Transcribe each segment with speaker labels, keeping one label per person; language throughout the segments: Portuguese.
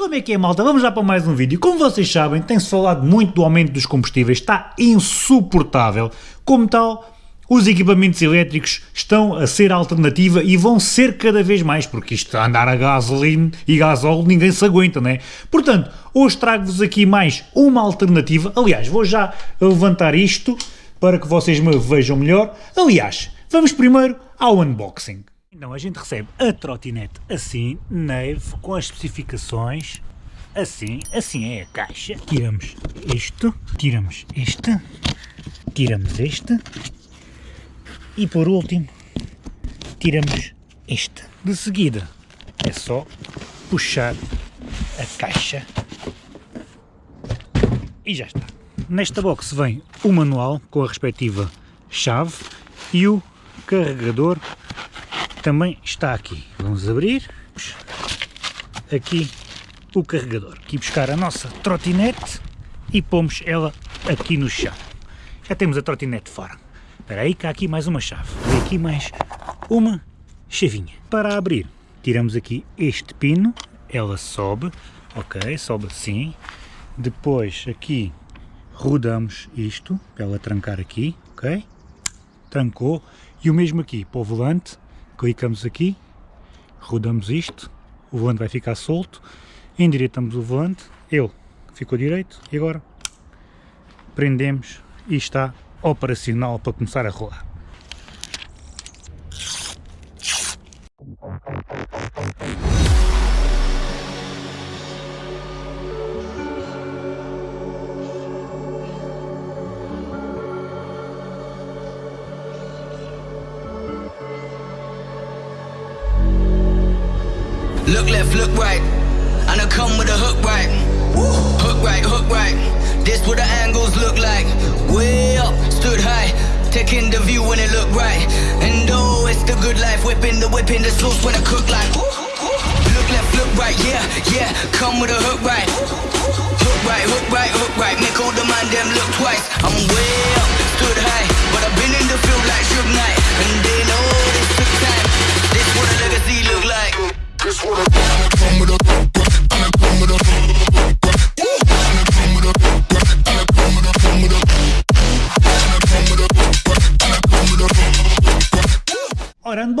Speaker 1: Como é que é, malta? Vamos já para mais um vídeo. Como vocês sabem, tem-se falado muito do aumento dos combustíveis, está insuportável. Como tal, os equipamentos elétricos estão a ser alternativa e vão ser cada vez mais, porque isto andar a gasolina e gasóleo ninguém se aguenta, não é? Portanto, hoje trago-vos aqui mais uma alternativa. Aliás, vou já levantar isto para que vocês me vejam melhor. Aliás, vamos primeiro ao unboxing. Então a gente recebe a trotinete assim, neve, com as especificações, assim, assim é a caixa. Tiramos isto, tiramos este, tiramos este e por último tiramos este. De seguida é só puxar a caixa e já está. Nesta box vem o manual com a respectiva chave e o carregador também está aqui. Vamos abrir aqui o carregador. Aqui buscar a nossa trotinete e pomos ela aqui no chão. Já temos a trotinete fora. Espera aí que há aqui mais uma chave. E aqui mais uma chavinha. Para abrir, tiramos aqui este pino, ela sobe, ok, sobe assim. Depois aqui rodamos isto, para ela trancar aqui, ok? Trancou. E o mesmo aqui para o volante, clicamos aqui, rodamos isto, o volante vai ficar solto, endireitamos o volante, ele ficou direito e agora prendemos e está operacional para começar a rolar.
Speaker 2: Look left, look right, and I come with a hook right. Hook right, hook right. This what the angles look like. Way up, stood high, taking the view when it look right. And oh, it's the good life, whipping the whipping the sauce when I cook like. Look left, look right, yeah, yeah. Come with a hook right. Hook right, hook right, hook right.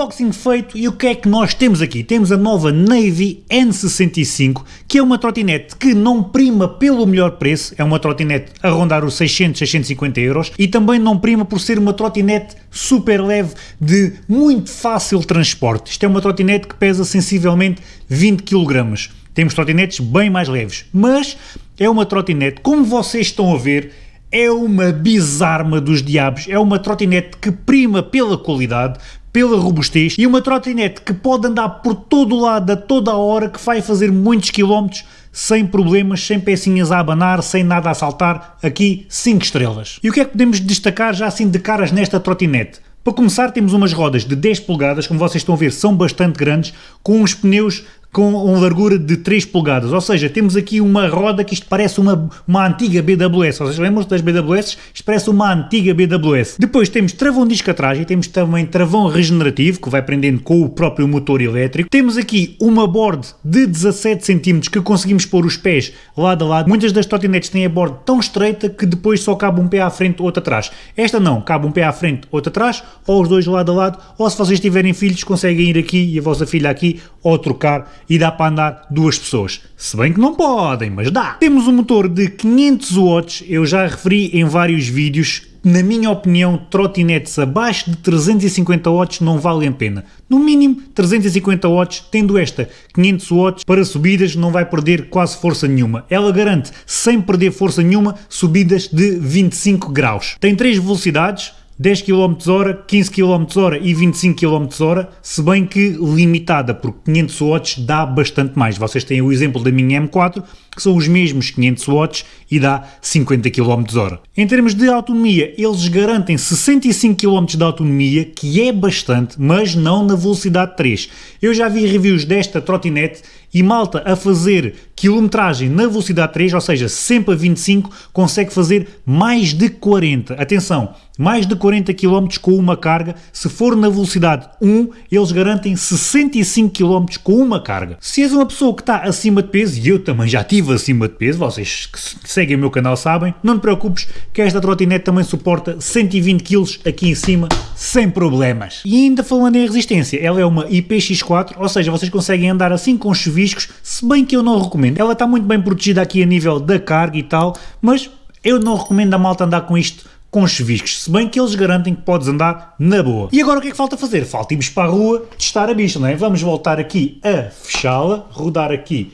Speaker 1: Unboxing feito e o que é que nós temos aqui? Temos a nova Navy N65, que é uma trotinete que não prima pelo melhor preço, é uma trotinete a rondar os 600, 650 euros e também não prima por ser uma trotinete super leve de muito fácil transporte. Isto é uma trotinete que pesa sensivelmente 20 kg. Temos trotinetes bem mais leves, mas é uma trotinete, como vocês estão a ver, é uma bizarma dos diabos, é uma trotinete que prima pela qualidade, pela robustez e uma trotinete que pode andar por todo o lado a toda a hora, que vai fazer muitos quilómetros sem problemas, sem pecinhas a abanar, sem nada a saltar, aqui 5 estrelas. E o que é que podemos destacar já assim de caras nesta trotinete? Para começar temos umas rodas de 10 polegadas, como vocês estão a ver são bastante grandes, com uns pneus com uma largura de 3 polegadas, ou seja, temos aqui uma roda que isto parece uma, uma antiga BWS, vocês lembram-se das BWS? Isto parece uma antiga BWS. Depois temos travão disco atrás e temos também travão regenerativo, que vai prendendo com o próprio motor elétrico. Temos aqui uma board de 17 cm que conseguimos pôr os pés lado a lado. Muitas das trotinetes têm a board tão estreita que depois só cabe um pé à frente, outro atrás. Esta não, cabe um pé à frente, outro atrás, ou os dois lado a lado, ou se vocês tiverem filhos conseguem ir aqui e a vossa filha aqui, ou trocar e dá para andar duas pessoas. Se bem que não podem, mas dá. Temos um motor de 500 watts, eu já referi em vários vídeos, na minha opinião, trotinetes abaixo de 350 watts não valem a pena. No mínimo 350 watts, tendo esta 500 watts, para subidas não vai perder quase força nenhuma. Ela garante, sem perder força nenhuma, subidas de 25 graus. Tem três velocidades, 10 km h 15 km h e 25 km h se bem que limitada, porque 500 watts dá bastante mais. Vocês têm o exemplo da minha M4, que são os mesmos 500 watts e dá 50 km h Em termos de autonomia, eles garantem 65 km de autonomia, que é bastante, mas não na velocidade 3. Eu já vi reviews desta trotinete E malta a fazer quilometragem na velocidade 3, ou seja, sempre a 25, consegue fazer mais de 40. Atenção, mais de 40 km com uma carga. Se for na velocidade 1, eles garantem 65 km com uma carga. Se és uma pessoa que está acima de peso, e eu também já estive acima de peso, vocês que seguem o meu canal sabem, não te preocupes que esta trotinete também suporta 120 kg aqui em cima, sem problemas. E ainda falando em resistência, ela é uma IPX4, ou seja, vocês conseguem andar assim com chuviscos, se bem que eu não recomendo. Ela está muito bem protegida aqui a nível da carga e tal, mas eu não recomendo a malta andar com isto com chuviscos, se bem que eles garantem que podes andar na boa. E agora o que é que falta fazer? Falta irmos para a rua testar a bicha, não é? Vamos voltar aqui a fechá-la, rodar aqui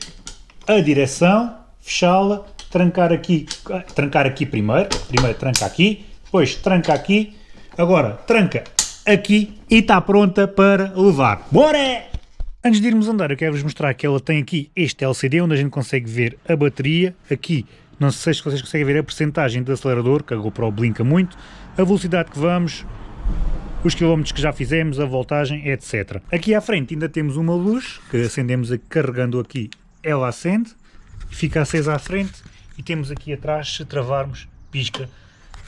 Speaker 1: a direção, fechá-la, trancar aqui, trancar aqui primeiro, primeiro tranca aqui, depois tranca aqui, agora tranca aqui e está pronta para levar. Bora! Antes de irmos andar, eu quero-vos mostrar que ela tem aqui este LCD onde a gente consegue ver a bateria, aqui não sei se vocês conseguem ver a percentagem de acelerador, que a GoPro blinca muito, a velocidade que vamos, os quilómetros que já fizemos, a voltagem, etc. Aqui à frente ainda temos uma luz, que acendemos carregando aqui, ela acende, fica acesa à frente, e temos aqui atrás, se travarmos, pisca,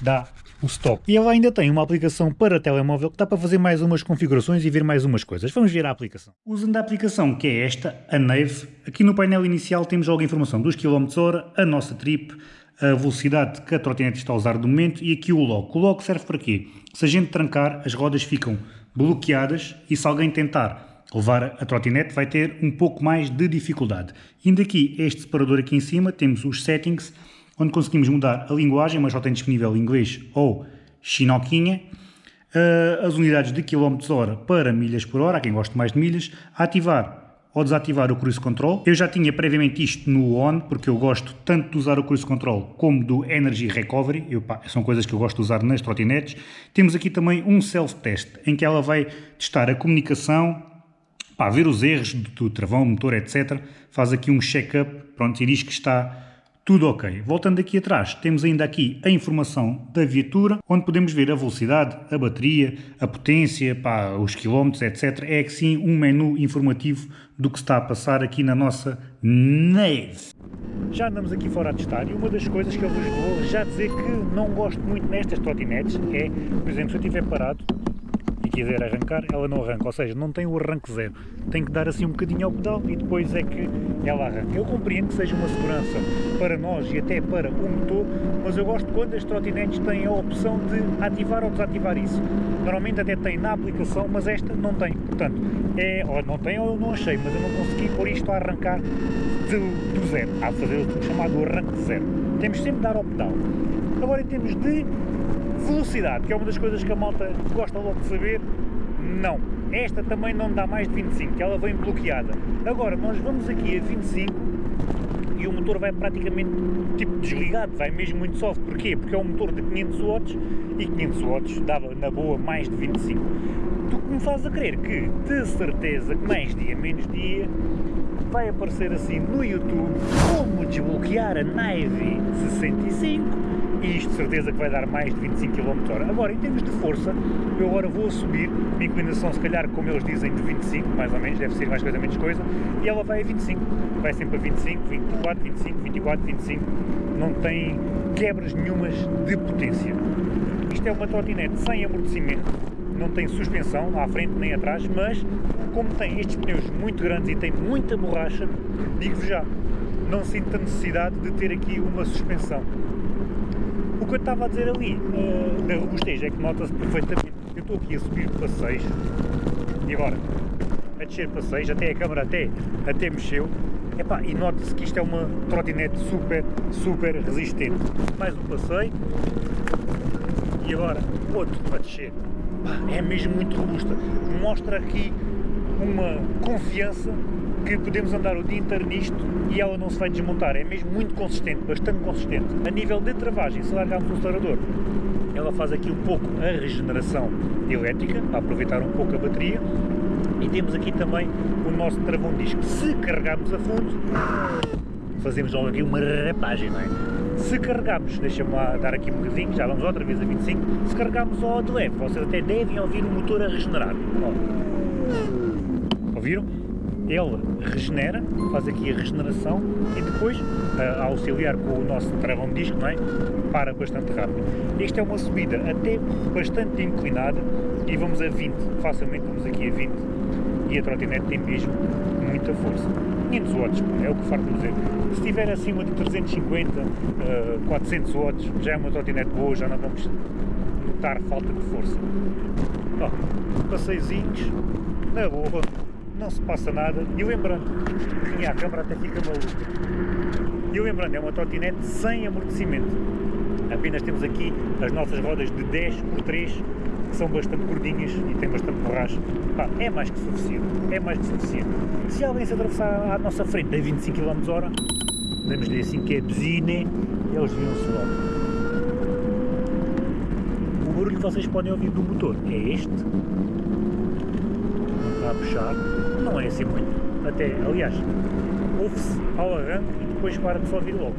Speaker 1: dá o stop. E ela ainda tem uma aplicação para telemóvel que dá para fazer mais umas configurações e ver mais umas coisas. Vamos ver a aplicação. Usando a aplicação que é esta, a Nave, aqui no painel inicial temos logo a informação dos km hora, a nossa trip, a velocidade que a trotinete está a usar do momento e aqui o lock. O lock serve para quê? Se a gente trancar, as rodas ficam bloqueadas e se alguém tentar levar a trotinete vai ter um pouco mais de dificuldade. Indo aqui este separador aqui em cima, temos os settings, onde conseguimos mudar a linguagem, mas só tem disponível inglês ou chinoquinha, uh, as unidades de km hora para milhas por hora, quem gosta mais de milhas, ativar ou desativar o Cruise Control. Eu já tinha previamente isto no ON, porque eu gosto tanto de usar o Cruise Control como do Energy Recovery, eu, pá, são coisas que eu gosto de usar nas trotinetes. Temos aqui também um self-test, em que ela vai testar a comunicação, pá, ver os erros do travão, motor, etc. Faz aqui um check-up, pronto, e diz que está tudo ok. Voltando aqui atrás, temos ainda aqui a informação da viatura, onde podemos ver a velocidade, a bateria, a potência, pá, os quilómetros, etc. É que sim um menu informativo do que está a passar aqui na nossa nave. Já andamos aqui fora a testar e uma das coisas que eu vos vou já dizer que não gosto muito nestas trotinetes é, por exemplo, se eu estiver parado, quiser arrancar, ela não arranca, ou seja, não tem o arranque zero. Tem que dar assim um bocadinho ao pedal e depois é que ela arranca. Eu compreendo que seja uma segurança para nós e até para o motor, mas eu gosto quando as trotinetes têm a opção de ativar ou desativar isso. Normalmente até tem na aplicação, mas esta não tem. Portanto, é, ou não tem ou eu não achei, mas eu não consegui pôr isto a arrancar do, do zero. De fazer o chamado arranque zero. Temos sempre de dar ao pedal. Agora em termos de Velocidade, que é uma das coisas que a malta gosta logo de saber, não. Esta também não dá mais de 25, que ela vem bloqueada. Agora, nós vamos aqui a 25 e o motor vai praticamente tipo desligado, vai mesmo muito soft. Porquê? Porque é um motor de 500 watts e 500 watts dava na boa mais de 25. Tu que me fazes a crer que, de certeza, que mais dia menos dia, vai aparecer assim no YouTube como desbloquear a Navy 65 e isto de certeza que vai dar mais de 25 km h Agora, em termos de força, eu agora vou assumir uma inclinação, se calhar, como eles dizem, de 25, mais ou menos, deve ser mais coisa, menos coisa, e ela vai a 25, vai sempre a 25, 24, 25, 24, 25, não tem quebras nenhumas de potência. Isto é uma trotinete sem amortecimento, não tem suspensão à frente nem atrás, mas como tem estes pneus muito grandes e tem muita borracha, digo-vos já, não sinto a necessidade de ter aqui uma suspensão que eu estava a dizer ali, uh, da robustez, é que nota-se perfeitamente. Eu estou aqui a subir para 6 e agora a descer para 6, até a câmara até, até mexeu. Epá, e nota-se que isto é uma trotinete super, super resistente. Mais um passeio e agora outro para descer. é mesmo muito robusta. Mostra aqui uma confiança que podemos andar o dia inteiro nisto e ela não se vai desmontar. É mesmo muito consistente, bastante consistente. A nível de travagem, se largarmos o acelerador, ela faz aqui um pouco a regeneração elétrica, aproveitar um pouco a bateria. E temos aqui também o nosso travão disco. Se carregarmos a fundo, fazemos logo aqui uma rapagem, não é? Se carregarmos, deixa-me dar aqui um bocadinho, já vamos outra vez a 25, se carregarmos ao de leve, vocês até devem ouvir o motor a regenerar. Ó. Ouviram? Ela regenera, faz aqui a regeneração e depois, a auxiliar com o nosso travão de disco, não é? para bastante rápido. Esta é uma subida até bastante inclinada e vamos a 20, facilmente vamos aqui a 20 e a trotinete tem mesmo muita força. 500 watts, é o que farto dizer. Se estiver acima de 350, uh, 400 watts, já é uma trotinete boa, já não vamos notar falta de força. Oh, passeizinhos, na boa, não se passa nada. E lembrando, e a câmara até fica maluca. E lembrando, é uma trotinete sem amortecimento. Apenas temos aqui as nossas rodas de 10 por 3 que são bastante gordinhas e têm bastante borracha. Pá, é mais que suficiente, é mais que suficiente. Se alguém se atravessar à nossa frente a 25 km hora, damos-lhe assim que é buzina, eles viam-se logo. O barulho que vocês podem ouvir do motor é este, a puxar, não é assim muito, até, aliás, ouve-se ao arranque e depois para de se ouvir logo.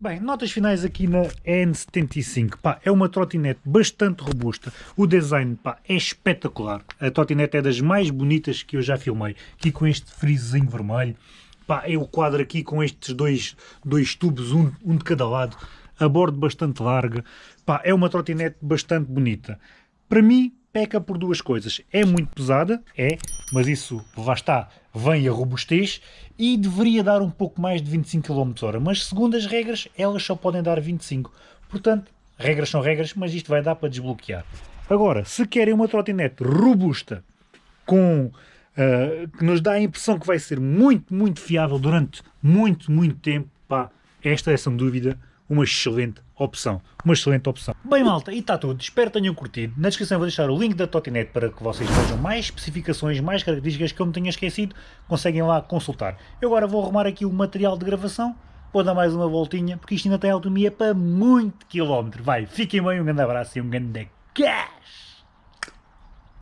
Speaker 1: Bem, notas finais aqui na N75, pá, é uma trotinete bastante robusta, o design, pá, é espetacular, a trotinete é das mais bonitas que eu já filmei, aqui com este frisozinho vermelho, pá, é o quadro aqui com estes dois, dois tubos, um, um de cada lado, a bordo bastante larga, pá, é uma trotinete bastante bonita. Para mim, peca por duas coisas. É muito pesada, é, mas isso, lá está, vem a robustez e deveria dar um pouco mais de 25 km h mas segundo as regras, elas só podem dar 25. Portanto, regras são regras, mas isto vai dar para desbloquear. Agora, se querem uma trotinete robusta, com uh, que nos dá a impressão que vai ser muito, muito fiável durante muito, muito tempo, pá, esta é sem dúvida uma excelente opção. Uma excelente opção. Bem malta, e está tudo. Espero que tenham curtido. Na descrição vou deixar o link da Totinete para que vocês vejam mais especificações, mais características que eu me tenha esquecido. Conseguem lá consultar. Eu agora vou arrumar aqui o material de gravação. Vou dar mais uma voltinha, porque isto ainda tem autonomia para muito quilómetro. Vai, fiquem bem, um grande abraço e um grande cash!